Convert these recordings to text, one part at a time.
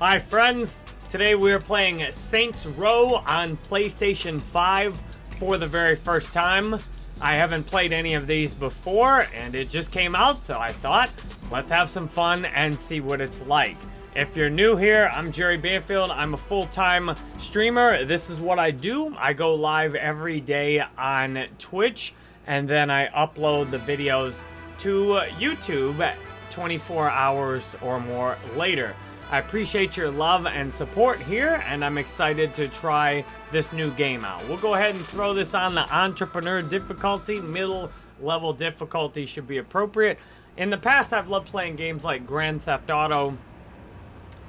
Hi friends, today we're playing Saints Row on PlayStation 5 for the very first time. I haven't played any of these before and it just came out so I thought let's have some fun and see what it's like. If you're new here, I'm Jerry Banfield. I'm a full-time streamer. This is what I do. I go live every day on Twitch and then I upload the videos to YouTube 24 hours or more later. I appreciate your love and support here, and I'm excited to try this new game out. We'll go ahead and throw this on the entrepreneur difficulty. Middle level difficulty should be appropriate. In the past, I've loved playing games like Grand Theft Auto,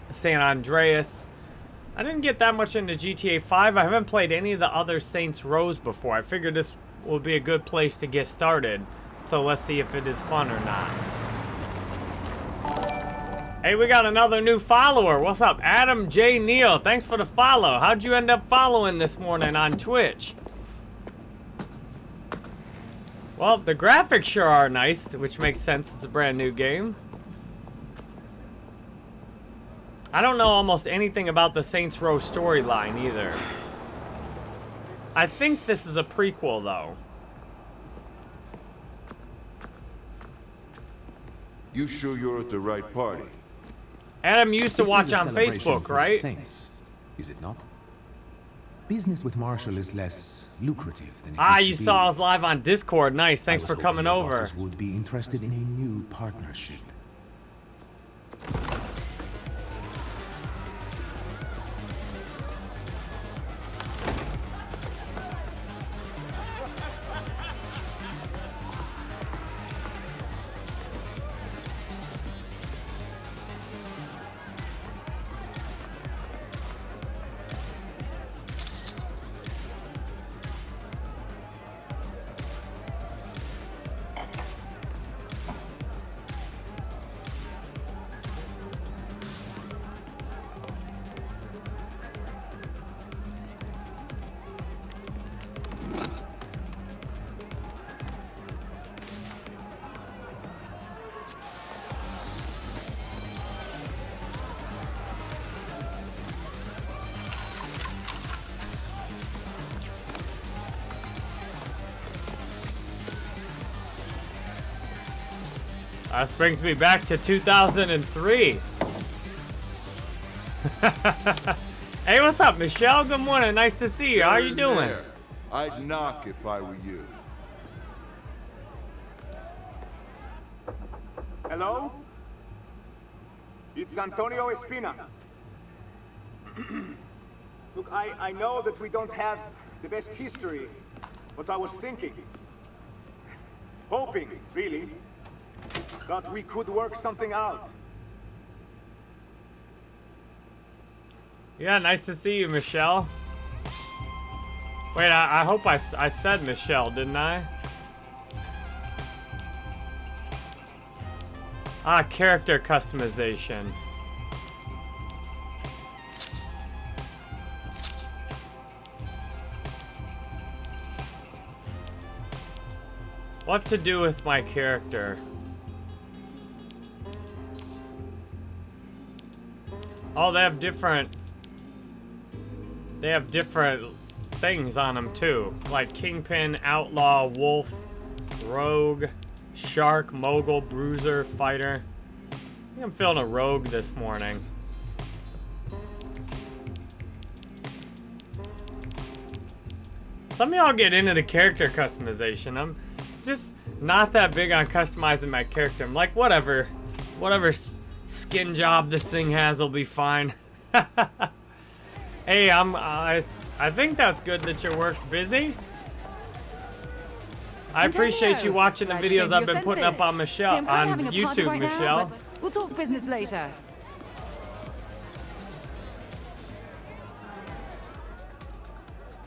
San Andreas. I didn't get that much into GTA 5. I haven't played any of the other Saints Rows before. I figured this would be a good place to get started. So let's see if it is fun or not. Hey, we got another new follower. What's up? Adam J. Neal. Thanks for the follow. How'd you end up following this morning on Twitch? Well, the graphics sure are nice, which makes sense. It's a brand new game. I don't know almost anything about the Saints Row storyline either. I think this is a prequel, though. You sure you're at the right party? Adam used to this watch on Facebook, right? Saints, is it not? Business with Marshall is less lucrative than it Ah, you saw us live on Discord. Nice. Thanks for coming over. would be interested in a new partnership. This brings me back to 2003. hey, what's up, Michelle? Good morning. Nice to see you. How are you doing? There. I'd knock if I were you. Hello? It's Antonio Espina. Look, I, I know that we don't have the best history, but I was thinking, hoping, really, Thought we could work something out. Yeah, nice to see you, Michelle. Wait, I, I hope I, I said Michelle, didn't I? Ah, character customization. What to do with my character? Oh, they have different... They have different things on them, too. Like Kingpin, Outlaw, Wolf, Rogue, Shark, Mogul, Bruiser, Fighter. I I'm feeling a Rogue this morning. Some of y'all get into the character customization. I'm just not that big on customizing my character. I'm like, whatever. Whatever skin job this thing has will be fine. hey, I'm, I, I think that's good that your work's busy. I appreciate you watching the videos I've been putting up on Michelle on YouTube, Michelle. We'll talk business later.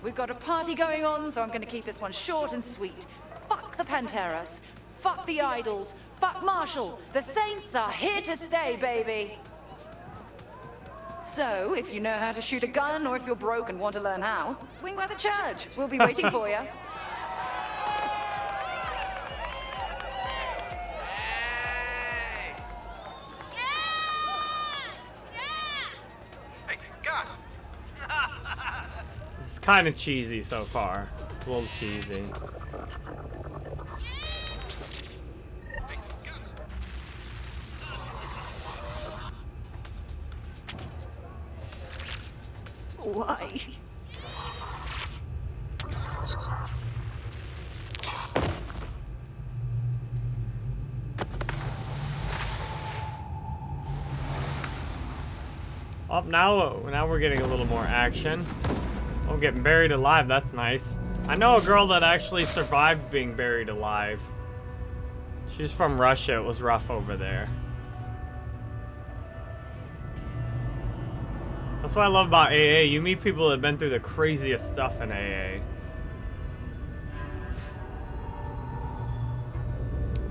We've got a party going on, so I'm going to keep this one short and sweet. Fuck the Panteros. Fuck the idols. But Marshall, the Saints are here to stay, baby. So, if you know how to shoot a gun, or if you're broke and want to learn how, swing by the church. We'll be waiting for you. kind of cheesy so far. It's a little cheesy. Why? Oh, now, now we're getting a little more action. Oh, getting buried alive. That's nice. I know a girl that actually survived being buried alive. She's from Russia. It was rough over there. That's what I love about AA. You meet people that have been through the craziest stuff in AA.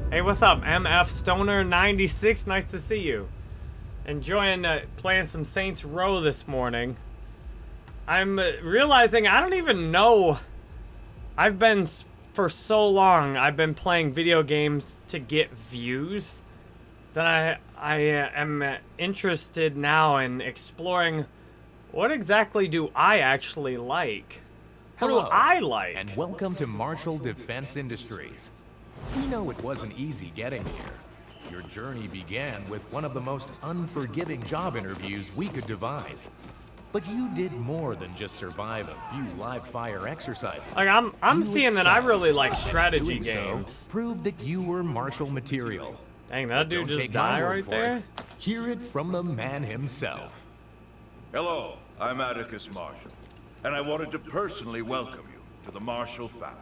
Hey, what's up? MF Stoner 96. Nice to see you. Enjoying uh, playing some Saints Row this morning. I'm uh, realizing I don't even know. I've been for so long. I've been playing video games to get views that I I uh, am uh, interested now in exploring. What exactly do I actually like? What do I like? And welcome to Marshall Defense Industries. We know it wasn't easy getting here. Your journey began with one of the most unforgiving job interviews we could devise. But you did more than just survive a few live fire exercises. Like I'm I'm You seeing that I really like strategy Doing so games. proved that you were Marshall material. Dang, that dude just died right there. it. Hear it from the man himself. Hello, I'm Atticus Marshall, and I wanted to personally welcome you to the Marshall family.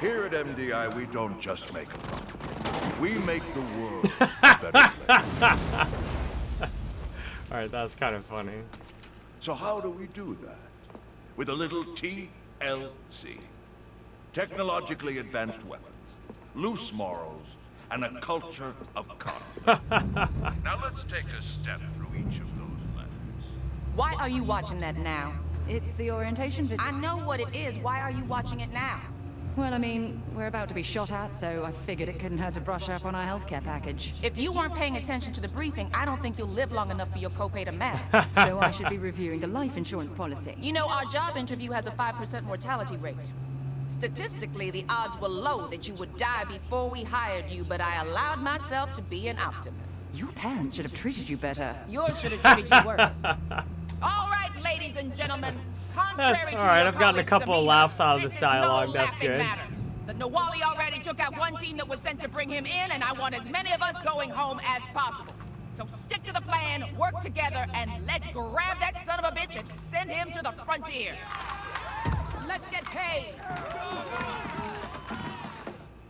Here at MDI, we don't just make a profit. We make the world a better place. All right, that's kind of funny. So how do we do that? With a little TLC. Technologically advanced weapons, loose morals, and a culture of conflict. now let's take a step through each of those. Why are you watching that now? It's the orientation video. I know what it is. Why are you watching it now? Well, I mean, we're about to be shot at, so I figured it couldn't hurt to brush up on our healthcare package. If you weren't paying attention to the briefing, I don't think you'll live long enough for your copay to match. so I should be reviewing the life insurance policy. you know, our job interview has a 5% mortality rate. Statistically, the odds were low that you would die before we hired you, but I allowed myself to be an optimist. Your parents should have treated you better. Yours should have treated you worse. All right, ladies and gentlemen. Contrary That's to all right, your I've gotten a colleagues' couple of laughs out of this is dialogue, no that's good. Matter. The Nahualli already took out one team that was sent to bring him in, and I want as many of us going home as possible. So stick to the plan, work together, and let's grab that son of a bitch and send him to the frontier. Let's get paid.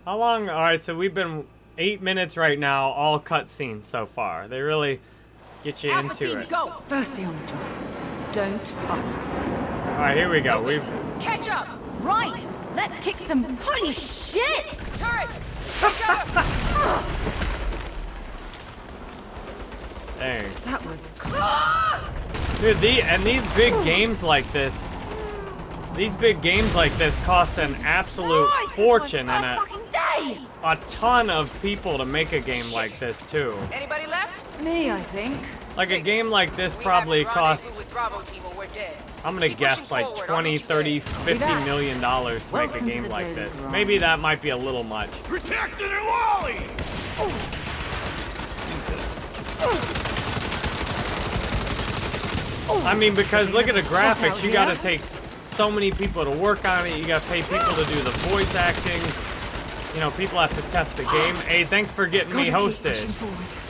How long? All right, so we've been eight minutes right now, all cutscenes so far. They really get you Alpha into team, it. go. Firstly on the job. Don't fuck. All right, here we go. We've Catch up. Right! Let's kick some. Holy shit! Turrets. Pick dang, That was. dude. The and these big games like this, these big games like this cost an absolute Christ, fortune and a, day! a ton of people to make a game like this too. Anybody left? Me, I think. Like a game like this probably have to rendezvous costs. with Bravo team or we're dead. I'm gonna guess like 20, 30, there. 50 that. million dollars to make a game like this. Maybe that might be a little much. Protect the Wally! I mean, because look at the graphics. You gotta take so many people to work on it. You gotta pay people to do the voice acting. You know, people have to test the game. Hey, thanks for getting me hosted.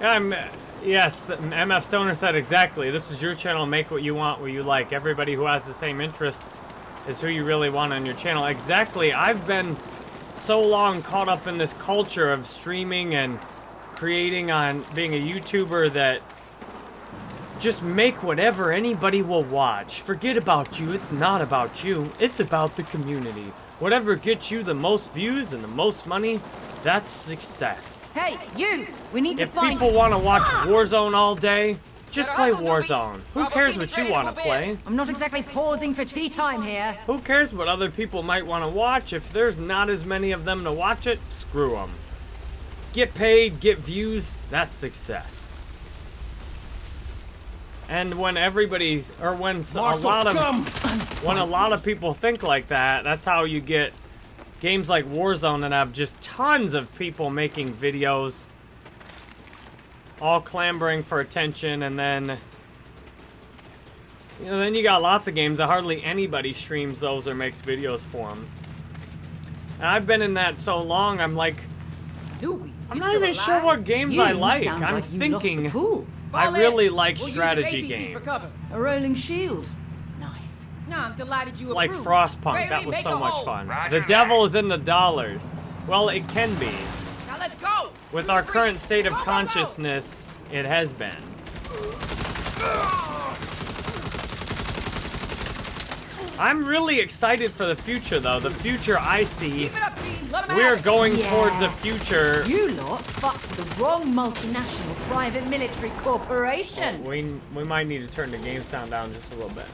I'm, yes, MF Stoner said exactly. This is your channel. Make what you want, what you like. Everybody who has the same interest is who you really want on your channel. Exactly. I've been so long caught up in this culture of streaming and creating on being a YouTuber that just make whatever anybody will watch. Forget about you. It's not about you. It's about the community. Whatever gets you the most views and the most money, that's success. Hey, you! We need to find- If find. people want to watch Warzone all day, just play. Warzone. Who cares what you want to play? I'm not exactly pausing for tea time here. Who cares what other people might want to watch? If there's not as many of them to watch it, screw them. Get paid, get views, that's success. And when everybody, or when s- a lot of, when a lot of people think like that, that's how you get games like Warzone that have just tons of people making videos, all clamoring for attention, and then you know, then you got lots of games that hardly anybody streams those or makes videos for them. And I've been in that so long, I'm like, Newbie, I'm not still even sure what games You I like. I'm like thinking. I really like We'll strategy games. A rolling shield. Nice. No, I'm delighted you Like approve. Frostpunk, Rayleigh, that was so much hole. fun. Roger The devil is in the dollars. Well, it can be. Now let's go. With our agree? current state of Go, go, go. consciousness, it has been. I'm really excited for the future, though. The future I see, Keep it up, team. Let 'em we have are going Yeah. towards a future. You lot fucked the wrong multinational private military corporation. We we might need to turn the game sound down just a little bit.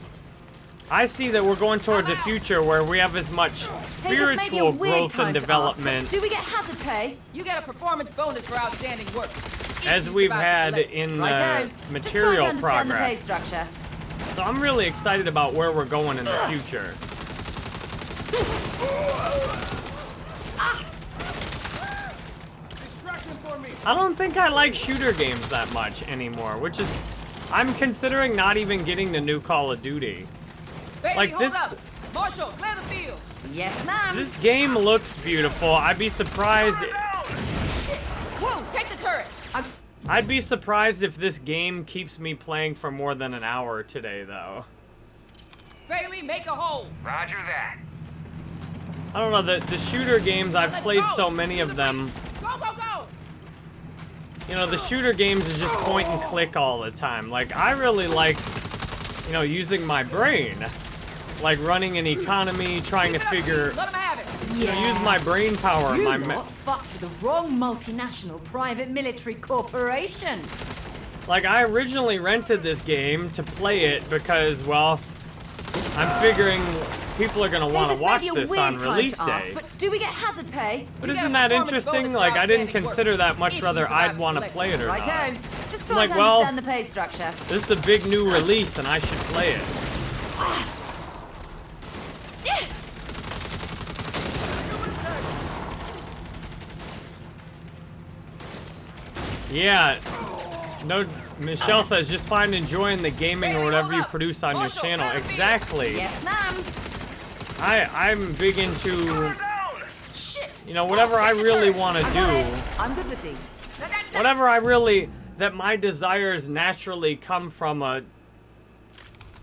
I see that we're going towards a future where we have as much Hey, this may be a spiritual growth and to ask, development do we get hazard pay? You get a performance bonus for outstanding work. As we've had in Righto. the material to understand the pay progress. structure. So I'm really excited about where we're going in the future. I don't think I like shooter games that much anymore, which is I'm considering not even getting the new Call of Duty. Baby, like this- Up. Marshall, clear the field. Yes, ma'am. This game looks beautiful. I'd be surprised Whoa, take the turret. I- I'd be surprised if this game keeps me playing for more than an hour today though. Bailey, make a hole. Roger that. I don't know, the, the shooter games, I've Let's played go. so many of the them. Go, go, go. You know, the shooter games is just point and click all the time. Like, I really like, you know, using my brain. Like running an economy, trying to Keep it up, figure, team. Let 'em have it. you know, use my brain power, You my, lot me- fucked the wrong multinational private military corporation. like I originally rented this game to play it because, well, I'm figuring people are gonna want to watch this on release to ask, day. but do we get hazard pay? But isn't that interesting? Like, I didn't consider that much whether I'd want to play it or Righto. not. Just trying Like, to well- the pay structure. This is a big new release and I should play it. Ah, Yeah. No, Michelle says just find enjoying the gaming or whatever you produce on your channel. clear the field. Exactly. Yes, ma'am. I I'm big into you know whatever I really want to I got it. do. I'm good with these. Whatever I really that my desires naturally come from a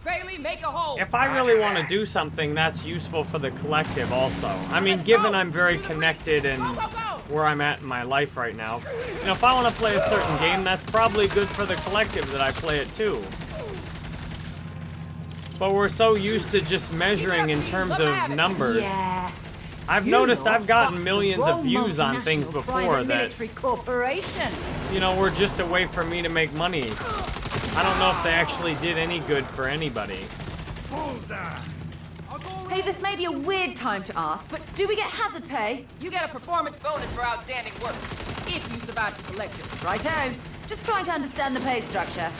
Bailey, make a hole. if I really want to do something that's useful for the collective also. I mean, given. I'm very To the breach. connected and Go, go, go. Where I'm at in my life right now. You know, if I want to play a certain game, that's probably good for the collective that I play it too. But we're so used to just measuring in terms of numbers. Yeah. I've You noticed I've gotten millions of views on things before that, military corporation. you know, were just a way for me to make money. I don't know if they actually did any good for anybody. Hey, this may be a weird time to ask, but do we get hazard pay? You get a performance bonus for outstanding work. If you survive to collect it. Righto. Just trying to understand the pay structure.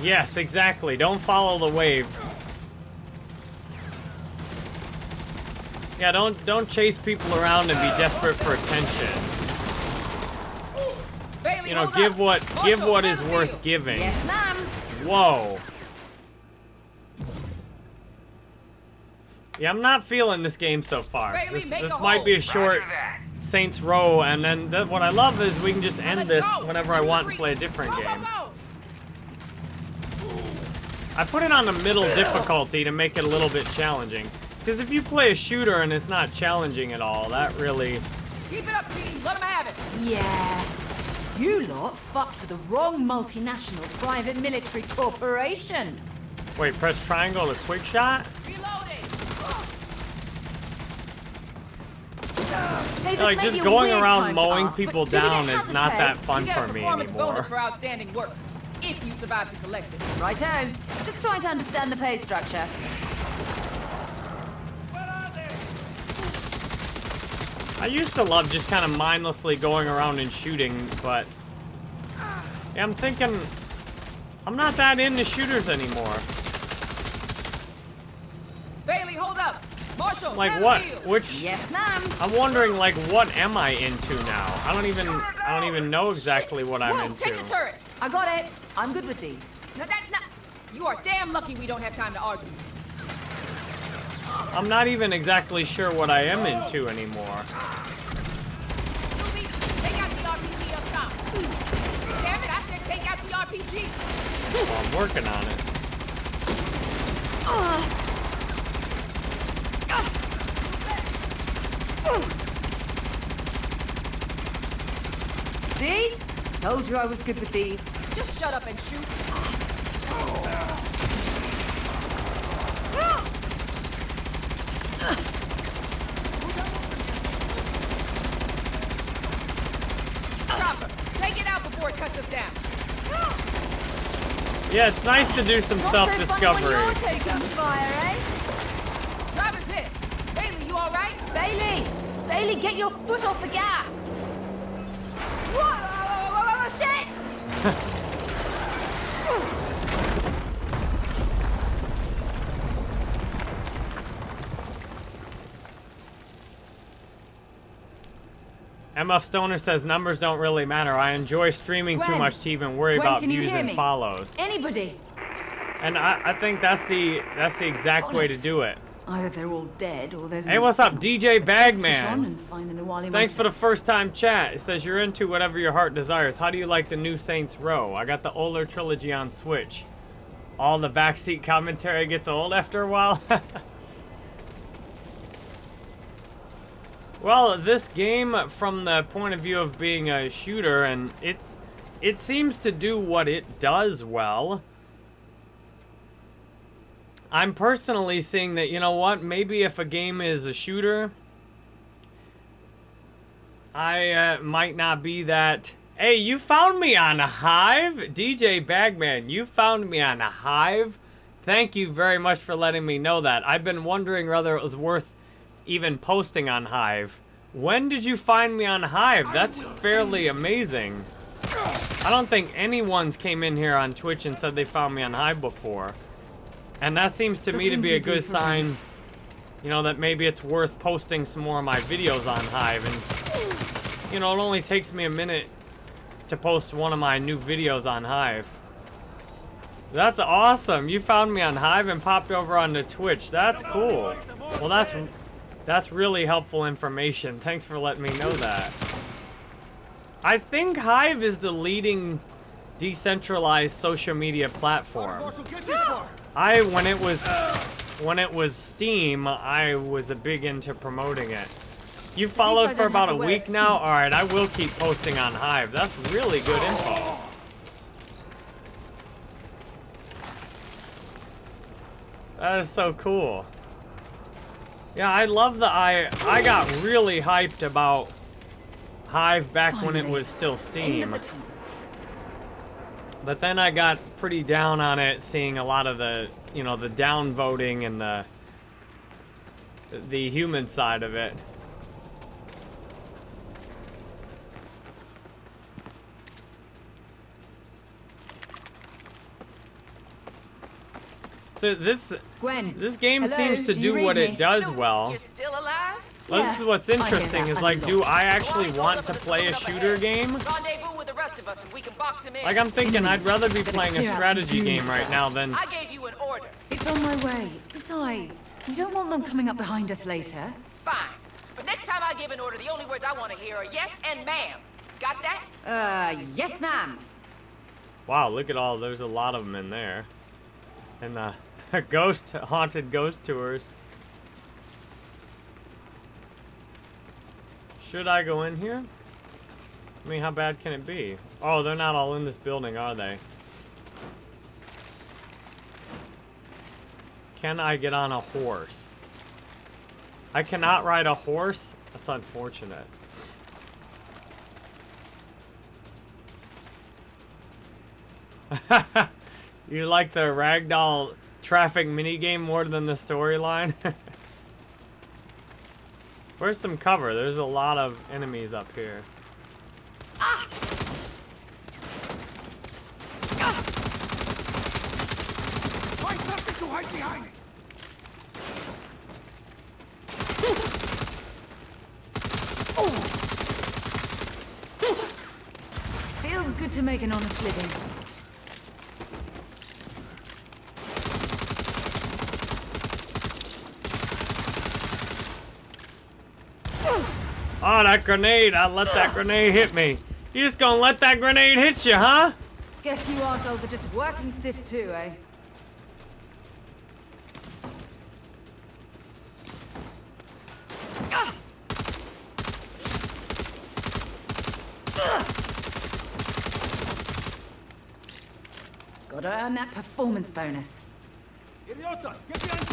Yes, exactly. Don't follow the wave. Yeah, don't don't chase people around and be desperate for attention. Bailey, You know, give up. what Marshall, give what clear is the worth field. giving. Yes, ma'am. Whoa. Yeah, I'm not feeling this game so far. Bailey, This, this might hole. be a short that. Saints Row, and then th- what I love is we can just end this go. whenever I want and play a different Go, game. Go, go. I put it on the middle difficulty to make it a little bit challenging. Because if you play a shooter and it's not challenging at all, that really Keep it up, team. Let them have it. Yeah. You lot fucked with the wrong multinational private military corporation. Wait, press triangle to quick shot? Reloading. Hey, Like, just going around mowing ask, people but do we get down is not pay? that fun for me anymore. bonus for outstanding work. If you survive to collect it. Righto. Just trying to understand the pay structure. I used to love just kind of mindlessly going around and shooting, but yeah, I'm thinking I'm not that into shooters anymore. Bailey, hold up. Marshall, Like what? field. Which Yes, ma'am. I'm wondering like what am I into now? I don't even I don't even know exactly what I'm Whoa, into. take the turret. I got it. I'm good with these. Now that's not. You are damn lucky we don't have time to argue. I'm not even exactly sure what I am into anymore. Newbies, take out the RPG up top. Damn it, I said take out the RPG. Well, I'm working on it. See? Told you I was good with these. Just shut up and shoot. Ah. Chopper, take it out before it cuts us down. Yeah, it's nice to do some Not so funny self-discovery. when you're taking fire, eh? Driver's hit. Bailey, you all right? Bailey! Bailey, get your foot off the gas! Whoa, whoa, whoa, whoa, whoa, shit! MF Stoner says numbers don't really matter. I enjoy streaming too much to even worry Gwen, about views and follows. Anybody? And I, I think that's the that's the exact way to do it. Either they're all dead or there's Hey, no what's up. DJ Bagman? and find the Nahualli Thanks for the first time chat. It says you're into whatever your heart desires. How do you like the new Saints Row? I got the older trilogy on Switch. All the backseat commentary gets old after a while. well, this game, from the point of view of being a shooter, and it's it seems to do what it does well. I'm personally seeing that, you know what, maybe if a game is a shooter, I uh, might not be that. Hey, you found me on a Hive? DJ Bagman, you found me on a Hive? Thank you very much for letting me know that. I've been wondering whether it was worth even posting on Hive. When did you find me on Hive? That's fairly amazing. I don't think anyone's came in here on Twitch and said they found me on Hive before. And that seems to The me to be a good sign, you know, that maybe it's worth posting some more of my videos on Hive. And, you know, it only takes me a minute to post one of my new videos on Hive. That's awesome. You found me on Hive and popped over onto Twitch. That's cool. Well, that's that's really helpful information. Thanks for letting me know that. I think Hive is the leading decentralized social media platform. I when it was when it was Steem, I was a big into promoting it. You followed for about a wear a week now? Alright, I will keep posting on Hive. That's really good info. That is so cool. Yeah, I love the I I got really hyped about Hive back when it was still Steem. the. But then I got pretty down on it, seeing a lot of the, you know, the down voting and the the human side of it. So this Gwen. this game hello, seems to do do, you read what me? it does well. You're still alive? Well, Yeah, this is what's I hear interesting that is a like, lot. do I actually Lawrence want rolled to up in the play a saloon up shooter ahead. game? Rendezvous with the rest of us and we can box him in. Like I'm thinking I'd rather be playing a clear out some strategy game right now than I gave you an order. It's on my way. Besides, we don't want them coming up behind us later. Fine. But next time I give an order, the only words I want to hear are yes and ma'am. Got that? Uh, yes, ma'am. Wow, look at all, there's a lot of them in there. And uh, ghost, haunted ghost tours. Should I go in here? I mean, how bad can it be? Oh, they're not all in this building, are they? Can I get on a horse? I cannot ride a horse? That's unfortunate. you like the ragdoll traffic minigame more than the storyline? Where's some cover? There's a lot of enemies up here. Find something to hide behind! Feels good to make an honest living. Oh, that grenade! I let that grenade hit me. You just gonna let that grenade hit you, huh? Guess you assholes are just working stiffs too, eh? Ah! Gotta earn that performance bonus. Idiotas, get behind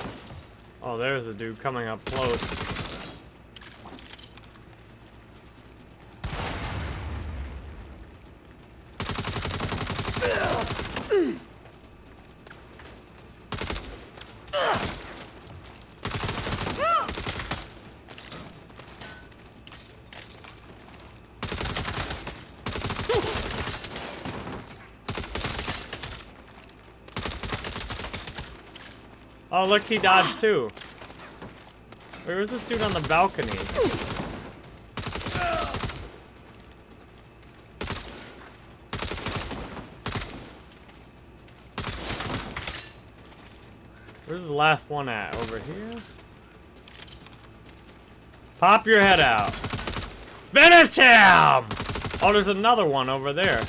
cover! Oh, there's a dude coming up close. Oh, look, he dodged too. Wait, where's this dude on the balcony? Where's the last one at? Over here? Pop your head out. Finish him! Oh, there's another one over there.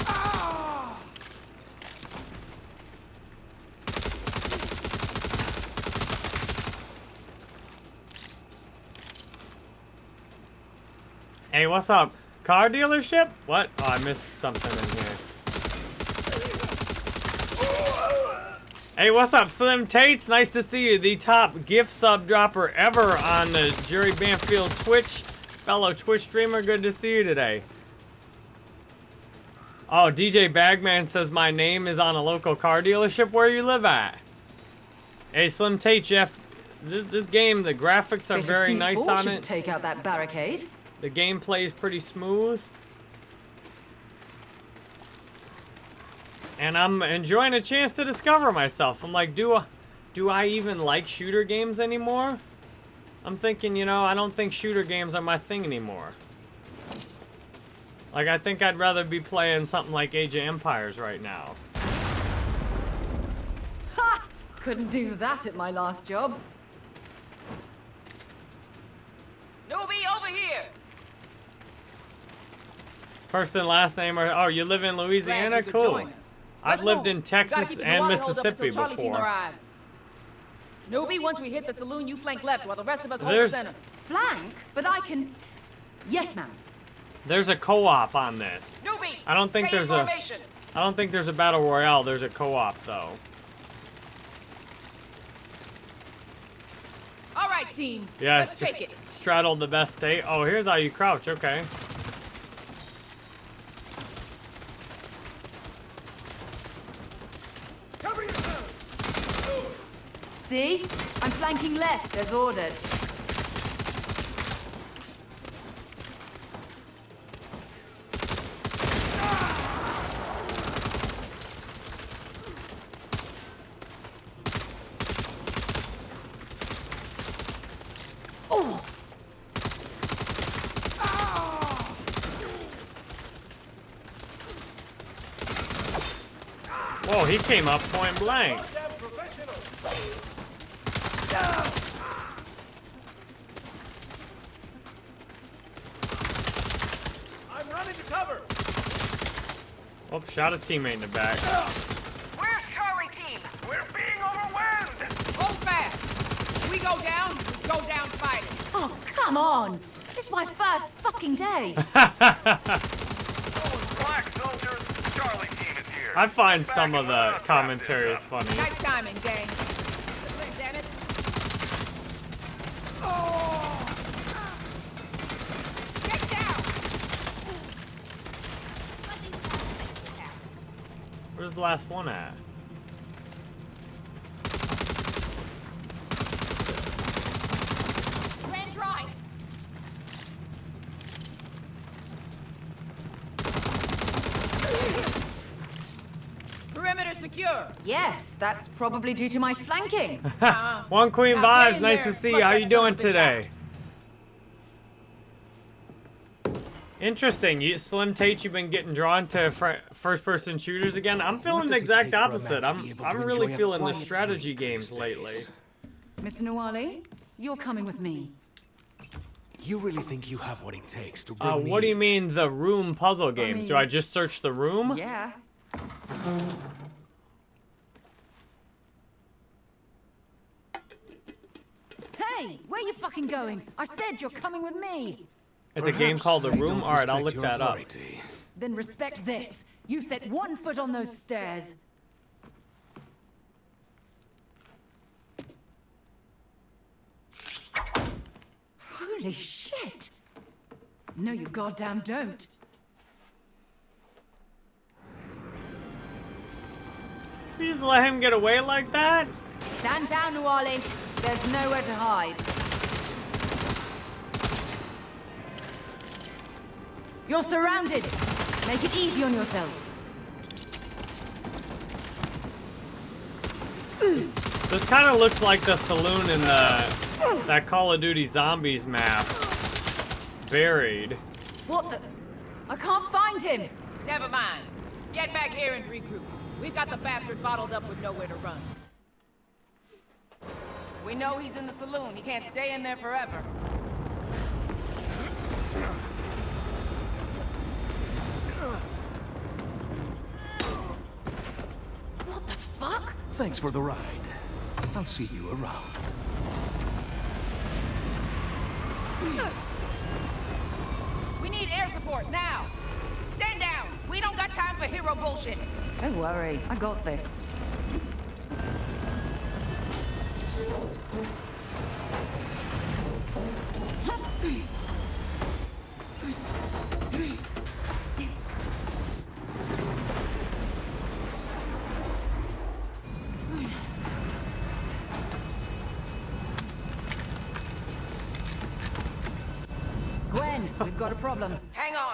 Hey, what's up? Car dealership? What? Oh, I missed something in here. Hey, what's up, Slim Tates? Nice to see you. The top gift sub dropper ever on the Jerry Banfield Twitch. Fellow Twitch streamer, good to see you today. Oh, DJ Bagman says my name is on a local car dealership where you live at. Hey, Slim Tate, Jeff. This, this game, the graphics are Bit very C4 nice on should it. take out that barricade. The gameplay is pretty smooth. And I'm enjoying a chance to discover myself. I'm like, do I, do I even like shooter games anymore? I'm thinking, you know, I don't think shooter games are my thing anymore. Like, I think I'd rather be playing something like Age of Empires right now. Ha! Couldn't do that at my last job. Newbie, over here! First and last name are, oh, you live in Louisiana? Cool. I've Let's lived move. in Texas and water hose up Mississippi until Charlie before. arrives. Newbie, once we hit the saloon, you flank left while the rest of us hold the center. Flank? But I can... Yes, ma'am. There's a co-op on this. Newbie, I don't think there's in a- formation. I don't think there's a battle royale. There's a co-op though. All right, team. Yes. Let's take it. Straddled the best state. Oh, here's how you crouch. Okay. See? I'm flanking left, as ordered. Oh! Whoa, he came up point blank. Shot a teammate in the back. Where's Charlie Team? We're being overwhelmed! Hold fast. We go down, we go down fighting. Oh, Come on! It's my first fucking day. Black soldiers, Charlie team is here. I find some of the let us wrap commentary is funny. Nice timing, gang. Damn it. Get down! Where's the last one at? Ran dry. Perimeter secure. yes, that's probably due to my flanking. One Queen Now Vibes, nice there to see you. How you doing of a today? Interesting. You, Slim Tate, you've been getting drawn to fr- first-person shooters again. I'm feeling the exact take for a man opposite. I'm I'm really feeling the strategy games lately. days? Mr. Nahualli, you're coming with me. You really think you have what it takes to bring Uh, me what do you mean the room puzzle games? Do mean- I just search the room? Yeah. Hey, where you fucking going? I said you're coming with me. It's a game called The Room. don't All right, I'll look your that up. Then respect this. You set one foot on those stairs. Holy shit! No, you goddamn don't. You just let him get away like that? Stand down, Nahualli. There's nowhere to hide. You're surrounded. Make it easy on yourself. This kind of looks like the saloon in the that Call of Duty Zombies map. Buried. What the? I can't find him. Never mind. Get back here and regroup. We've got the bastard bottled up with nowhere to run. We know he's in the saloon. He can't stay in there forever. What the fuck? Thanks for the ride. I'll see you around. We need air support now. Stand down. We don't got time for hero bullshit. Don't worry, I got this.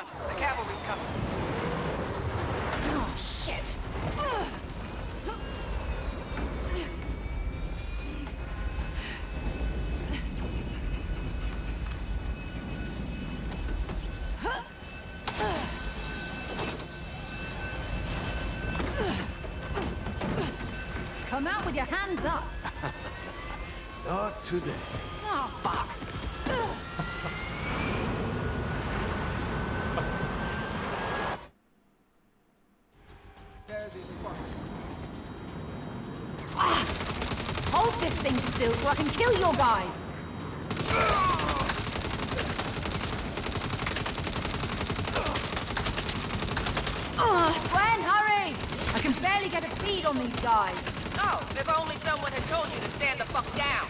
On. The cavalry's coming. Oh, shit. Come out with your hands up. Not today. Ah! Hold this thing still so I can kill your guys. Ugh, Gwen, hurry! I can barely get a feed on these guys. Oh, if only someone had told you to stand the fuck down.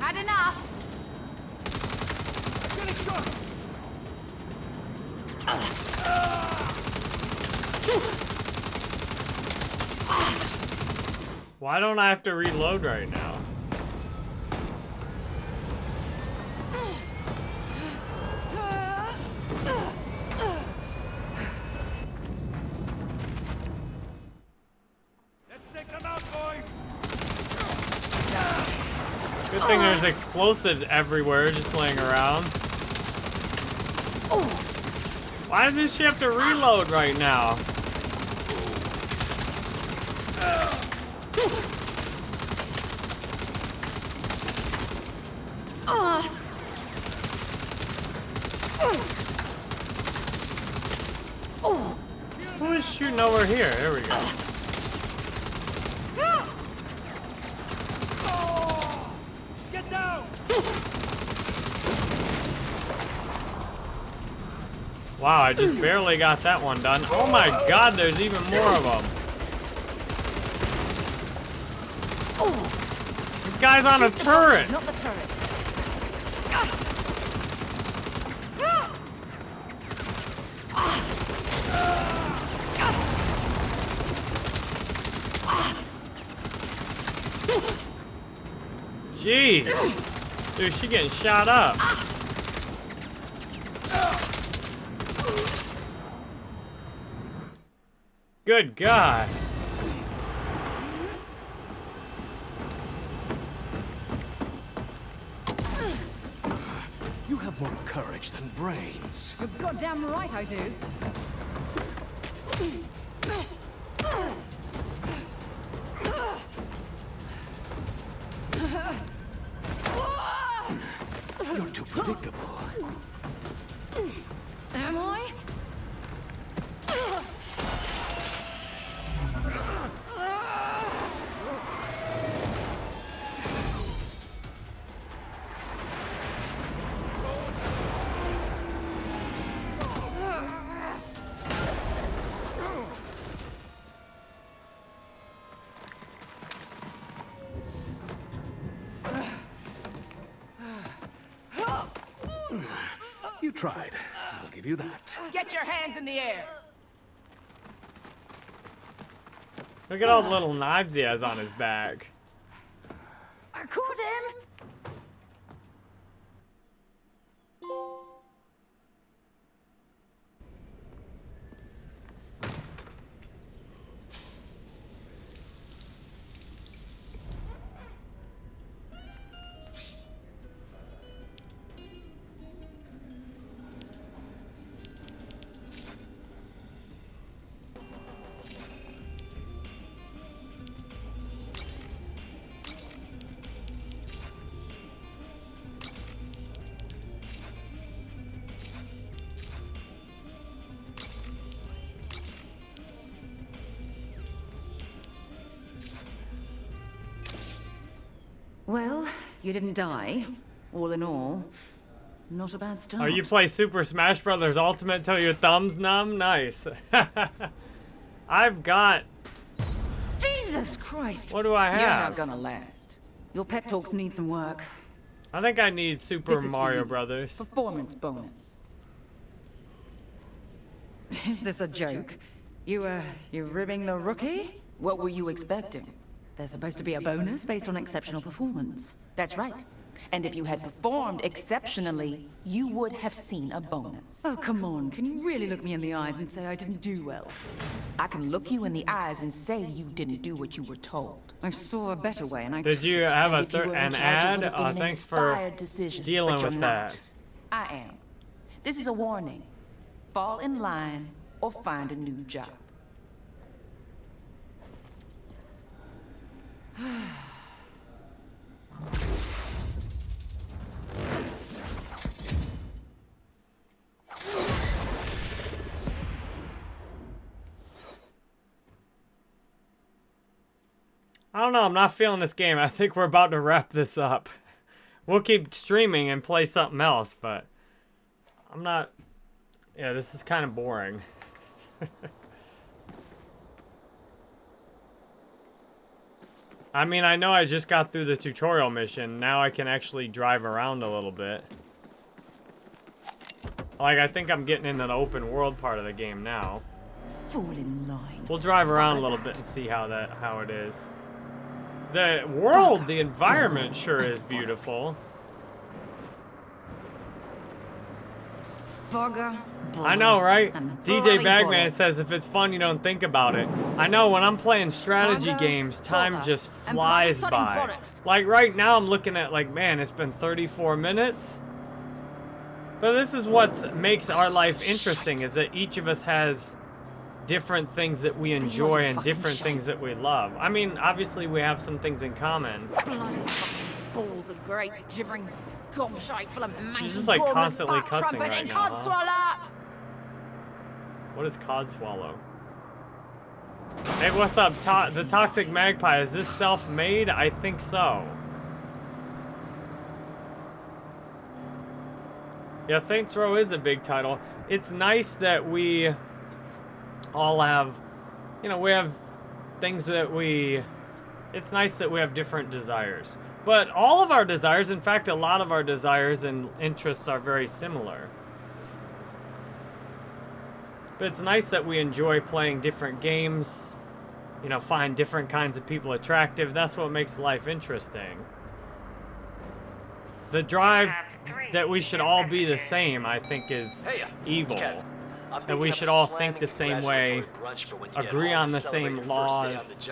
Had enough. Why don't I have to reload right now? Let's take them out, boys. Good thing there's explosives everywhere just laying around. Why does this ship have to reload right now? Wow, I just barely got that one done. Oh my god, there's even more of them. This guy's on a turret. Not the turret. Jeez. Dude, she getting shot up. Good God. You have more courage than brains. You're goddamn right I do. Tried. I'll give you that. Get your hands in the air. Look at all the little knives he has on his back. I caught him. You didn't die. All in all, not a bad start. Oh, you play Super Smash Brothers Ultimate till your thumbs numb? Nice. I've got. Jesus Christ! What do I have? You're have? not gonna last. Your pep talks need some work. I think I need Super This is for Mario you. Brothers. Performance bonus. Is this a joke? You, uh, you ribbing the rookie? What were you expecting? There's supposed to be a bonus based on exceptional performance. That's right. And if you had performed exceptionally, you would have seen a bonus. Oh, come on. Can you really look me in the eyes and say I didn't do well? I can look you in the eyes and say you didn't do what you were told. I saw a better way and I Did took you it. have a And if you thir- were in an ad? Oh, would Oh, thanks for inspired decision, dealing but you're with not. that. I am. This is a warning. Fall in line or find a new job. I don't know. I'm not feeling this game. I think we're about to wrap this up. We'll keep streaming and play something else, but I'm not. Yeah, this is kind of boring. I mean, I know I just got through the tutorial mission. Now I can actually drive around a little bit. Like, I think I'm getting into the open world part of the game now. Fall in line. We'll drive around a little bit and see how that how it is. The world, the environment sure is beautiful. Bugger. I know, right? DJ Bagman says if it's fun, you don't think about it. I know when I'm playing strategy games, time just flies by. Like right now, I'm looking at like, man, it's been 34 minutes. But this is what makes our life interesting: is that each of us has different things that we enjoy and different things that we love. I mean, obviously we have some things in common. Balls of great gibbering gobshite full of manky just, like, constantly cussing right now, huh? What is cod swallow? Hey, what's up? To the Toxic Magpie, is this self-made? I think so. Yeah, Saints Row is a big title. It's nice that we all have, you know, we have things that we. It's nice that we have different desires. But all of our desires, in fact, a lot of our desires and interests are very similar. But it's nice that we enjoy playing different games, you know, find different kinds of people attractive. That's what makes life interesting. The drive that we should all be the same, I think, is uh, evil. it's Kev. I'm That we should all think the same way, congratulatory brunch for when you get agree on the same your first day on laws.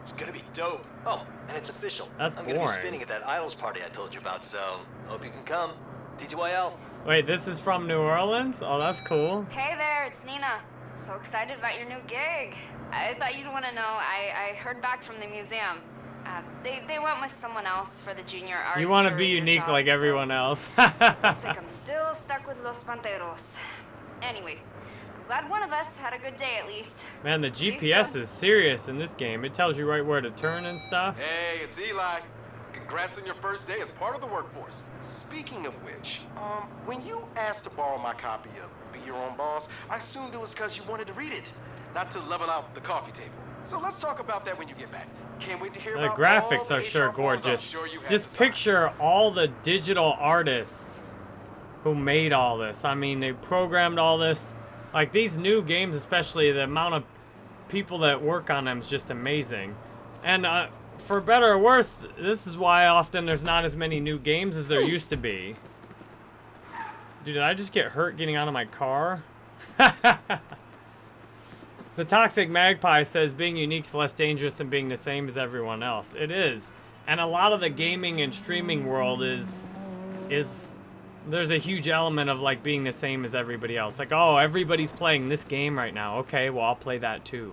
It's gonna be dope. Oh, and it's official. That's I'm gonna be boring. spinning at that idols party I told you about, so hope you can come. TTYL. Wait, this is from New Orleans? Oh, that's cool. Hey there, it's Nina. So excited about your new gig. I thought you'd want to know. I, I heard back from the museum. Uh, they, they went with someone else for the junior art. You want to be unique job, like so everyone else. Looks like I'm still stuck with Los Panteros. Anyway, I'm glad one of us had a good day at least. Man, the GPS is serious in this game. It tells you right where to turn and stuff. Hey, it's Eli. Congrats on your first day as part of the workforce. Speaking of which, um, when you asked to borrow my copy of Be Your Own Boss, I assumed it was because you wanted to read it, not to level out the coffee table. So let's talk about that when you get back. Can't wait to hear The about graphics all are the sure HR forms I'm gorgeous. sure you had to Just picture all the digital artists who made all this. I mean, they programmed all this. Like these new games, especially the amount of people that work on them is just amazing. And uh, for better or worse, this is why often there's not as many new games as there used to be. Dude, did I just get hurt getting out of my car? The Toxic Magpie says being unique's less dangerous than being the same as everyone else. It is. And a lot of the gaming and streaming world is is there's a huge element of like being the same as everybody else. Like, oh, everybody's playing this game right now. Okay, well, I'll play that too.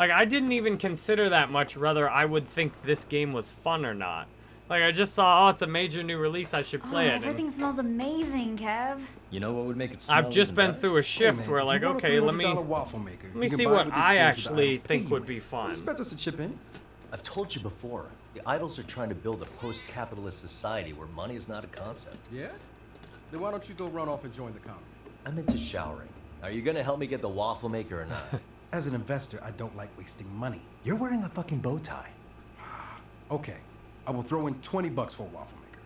Like, I didn't even consider that much whether I would think this game was fun or not. Like, I just saw, oh, it's a major new release, I should oh, play oh, it. and everything smells amazing, Kev. You know what would make it smell I've just been better? through a shift where, like, okay, let me waffle maker. let me see what I actually think would be fun. Expect us to chip in. I've told you before, the idols are trying to build a post-capitalist society where money is not a concept. Yeah? Then why don't you go run off and join the commune? I'm into showering. Are you gonna help me get the waffle maker or not? As an investor, I don't like wasting money. You're wearing a fucking bow tie. Okay, I will throw in 20 bucks for a waffle maker.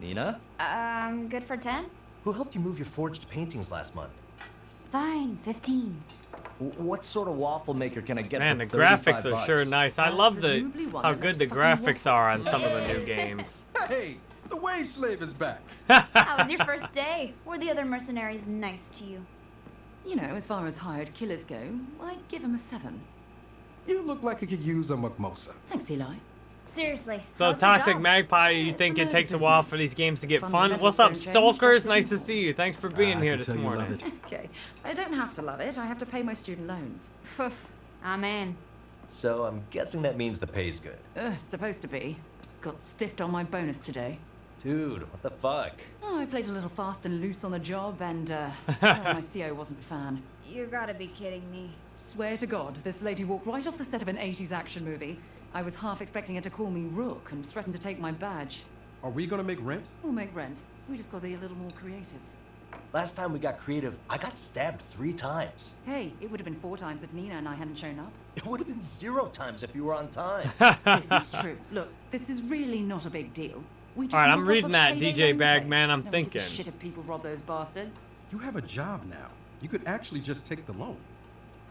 Nina? Um, good for 10? Who helped you move your forged paintings last month? Fine, 15. What sort of waffle maker can I get Man, the graphics 35 are sure nice. I love the how good the graphics are on some of the new games. Hey, the wage slave is back. How was your first day? Were the other mercenaries nice to you? You know, as far as hired killers go, I'd give him a seven. You look like you could use a mimosa. Thanks, Eli. Seriously. So Toxic? Magpie, you think it takes a while for these games to get fun? Fundamentals What's up, don't Stalkers? Nice to see you. Thanks for being I here this tell you love morning. Okay, I don't have to love it. I have to pay my student loans. Amen. So I'm guessing that means the pay's good. Ugh, supposed to be. Got stiffed on my bonus today. Dude, what the fuck? Oh, I played a little fast and loose on the job, and uh, my CO wasn't a fan. You gotta be kidding me. Swear to God, this lady walked right off the set of an 80s action movie. I was half expecting her to call me Rook and threaten to take my badge. Are we gonna make rent? We'll make rent. We just gotta be a little more creative. Last time we got creative, I got stabbed three times. Hey, it would have been four times if Nina and I hadn't shown up. It would have been zero times if you were on time. this is true. Look, this is really not a big deal. We just All right, I'm reading that, DJ loan Bagman. I'm No one gives a thinking. shit if people rob those bastards. You have a job now. You could actually just take the loan.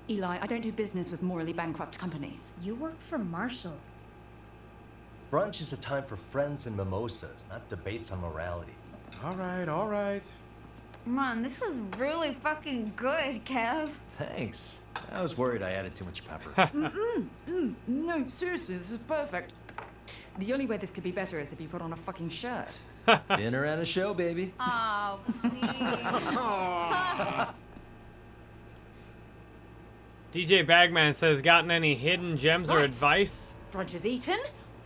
Eli, I don't do business with morally bankrupt companies. You work for Marshall. Brunch is a time for friends and mimosas, not debates on morality. All right, all right. Man, this is really fucking good, Kev. Thanks. I was worried I added too much pepper. mm Mm, mm, no, seriously, this is perfect. The only way this could be better is if you put on a fucking shirt. Dinner and a show, baby. Oh, please. DJ Bagman says, gotten any hidden gems or advice? Brunch is eaten,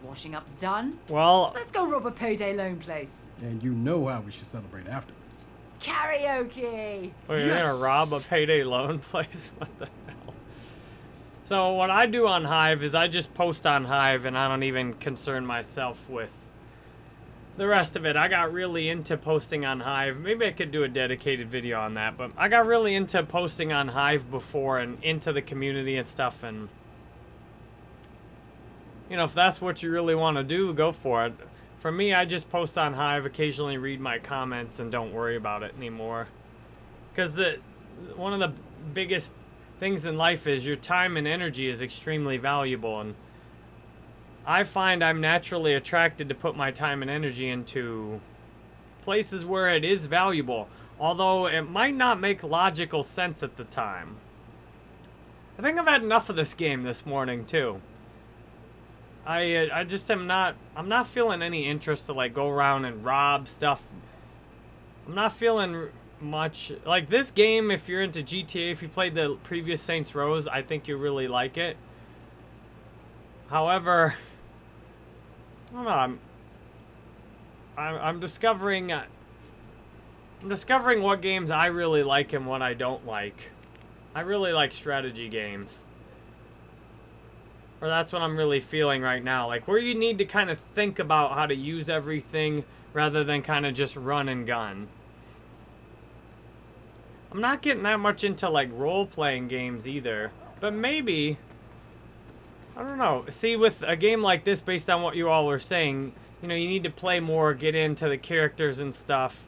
washing up's done. Well, Let's go rob a payday loan place. And you know how we should celebrate afterwards. Karaoke! Wait, you're gonna rob a payday loan place? What the hell? So what I do on Hive is I just post on Hive and I don't even concern myself with the rest of it, I got really into posting on Hive. Maybe I could do a dedicated video on that, but I got really into posting on Hive before and into the community and stuff, and you know, if that's what you really want to do, go for it. For me, I just post on Hive, occasionally read my comments, and don't worry about it anymore. Because the one of the biggest things in life is your time and energy is extremely valuable, and I find I'm naturally attracted to put my time and energy into places where it is valuable, although it might not make logical sense at the time. I think I've had enough of this game this morning, too. I uh, I just am not I'm not feeling any interest to like go around and rob stuff. I'm not feeling much like this game if you're into GTA if you played the previous Saints Rows I think you really like it. However, I don't know. I'm I'm, I'm discovering uh, I'm discovering what games I really like and what I don't like. I really like strategy games. Or that's what I'm really feeling right now. Like where you need to kind of think about how to use everything rather than kind of just run and gun. I'm not getting that much into like role-playing games either. But maybe I don't know. See, with a game like this, based on what you all were saying, you know, you need to play more, get into the characters and stuff.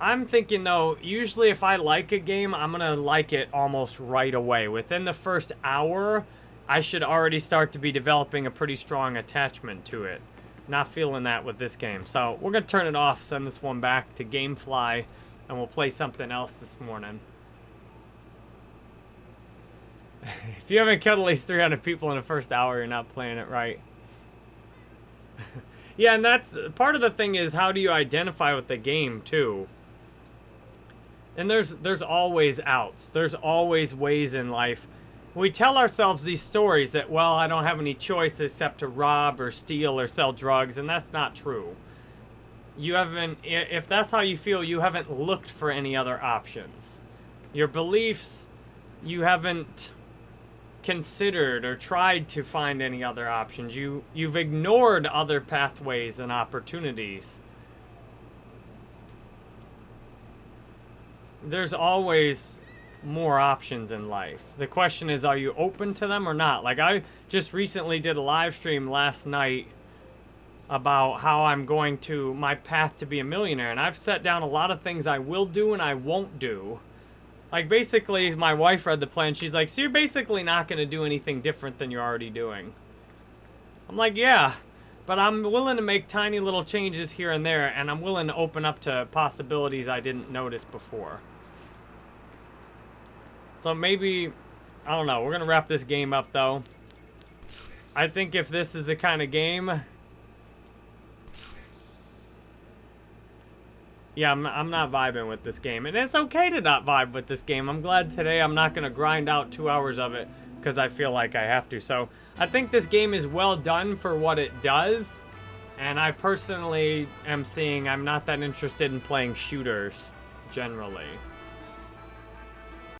I'm thinking, though, usually if I like a game, I'm going to like it almost right away. Within the first hour, I should already start to be developing a pretty strong attachment to it. Not feeling that with this game. So, we're going to turn it off, send this one back to Gamefly, and we'll play something else this morning. if you haven't killed at least 300 people in the first hour, you're not playing it right. yeah, and that's part of the thing is how do you identify with the game too? And there's there's always outs. There's always ways in life. We tell ourselves these stories that well, I don't have any choice except to rob or steal or sell drugs, and that's not true. You haven't if that's how you feel, you haven't looked for any other options. Your beliefs you haven't considered or tried to find any other options. You, you've ignored other pathways and opportunities. There's always more options in life. The question is, are you open to them or not? Like, I just recently did a live stream last night about how I'm going to, my path to be a millionaire. And I've set down a lot of things I will do and I won't do. Like, basically, my wife read the plan. She's like, so you're basically not going to do anything different than you're already doing. I'm like, yeah. But I'm willing to make tiny little changes here and there, and I'm willing to open up to possibilities I didn't notice before. So maybe, I don't know. We're going to wrap this game up, though. I think if this is the kind of game Yeah, I'm, I'm not vibing with this game. And it's okay to not vibe with this game. I'm glad today I'm not going to grind out two hours of it because I feel like I have to. So I think this game is well done for what it does. And I personally am seeing I'm not that interested in playing shooters generally.